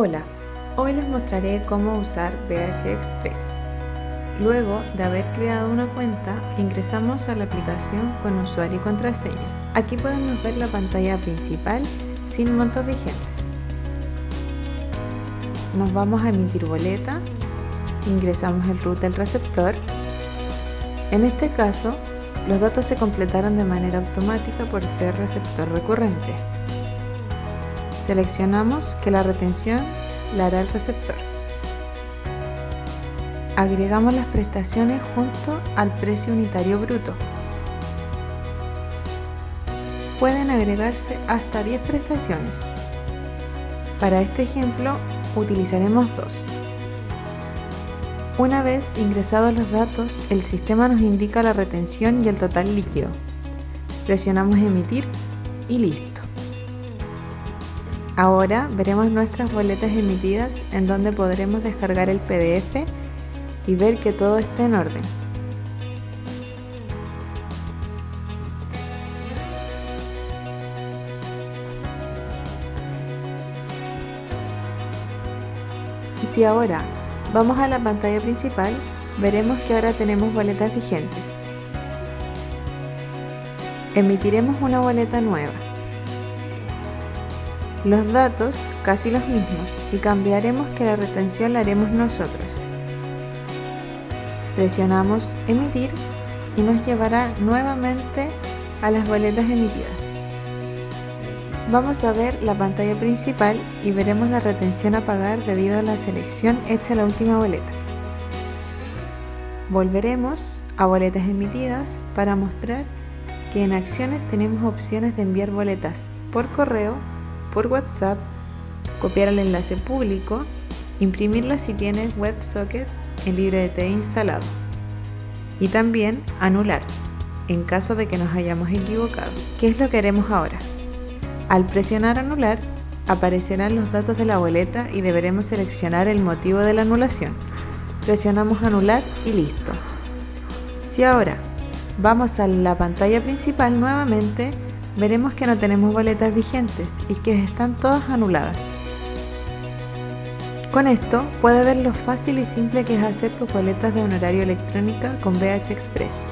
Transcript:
Hola, hoy les mostraré cómo usar BH Express. Luego de haber creado una cuenta, ingresamos a la aplicación con usuario y contraseña. Aquí podemos ver la pantalla principal sin montos vigentes. Nos vamos a emitir boleta, ingresamos el root del receptor. En este caso, los datos se completaron de manera automática por ser receptor recurrente. Seleccionamos que la retención la hará el receptor. Agregamos las prestaciones junto al precio unitario bruto. Pueden agregarse hasta 10 prestaciones. Para este ejemplo utilizaremos dos. Una vez ingresados los datos, el sistema nos indica la retención y el total líquido. Presionamos emitir y listo. Ahora veremos nuestras boletas emitidas en donde podremos descargar el PDF y ver que todo esté en orden. Si ahora vamos a la pantalla principal, veremos que ahora tenemos boletas vigentes. Emitiremos una boleta nueva. Los datos casi los mismos y cambiaremos que la retención la haremos nosotros. Presionamos emitir y nos llevará nuevamente a las boletas emitidas. Vamos a ver la pantalla principal y veremos la retención a pagar debido a la selección hecha en la última boleta. Volveremos a boletas emitidas para mostrar que en acciones tenemos opciones de enviar boletas por correo por WhatsApp, copiar el enlace público, imprimirla si tienes WebSocket en LibreDT instalado y también anular en caso de que nos hayamos equivocado. ¿Qué es lo que haremos ahora? Al presionar anular aparecerán los datos de la boleta y deberemos seleccionar el motivo de la anulación. Presionamos anular y listo. Si ahora vamos a la pantalla principal nuevamente, veremos que no tenemos boletas vigentes y que están todas anuladas. Con esto puedes ver lo fácil y simple que es hacer tus boletas de honorario electrónica con BH Express.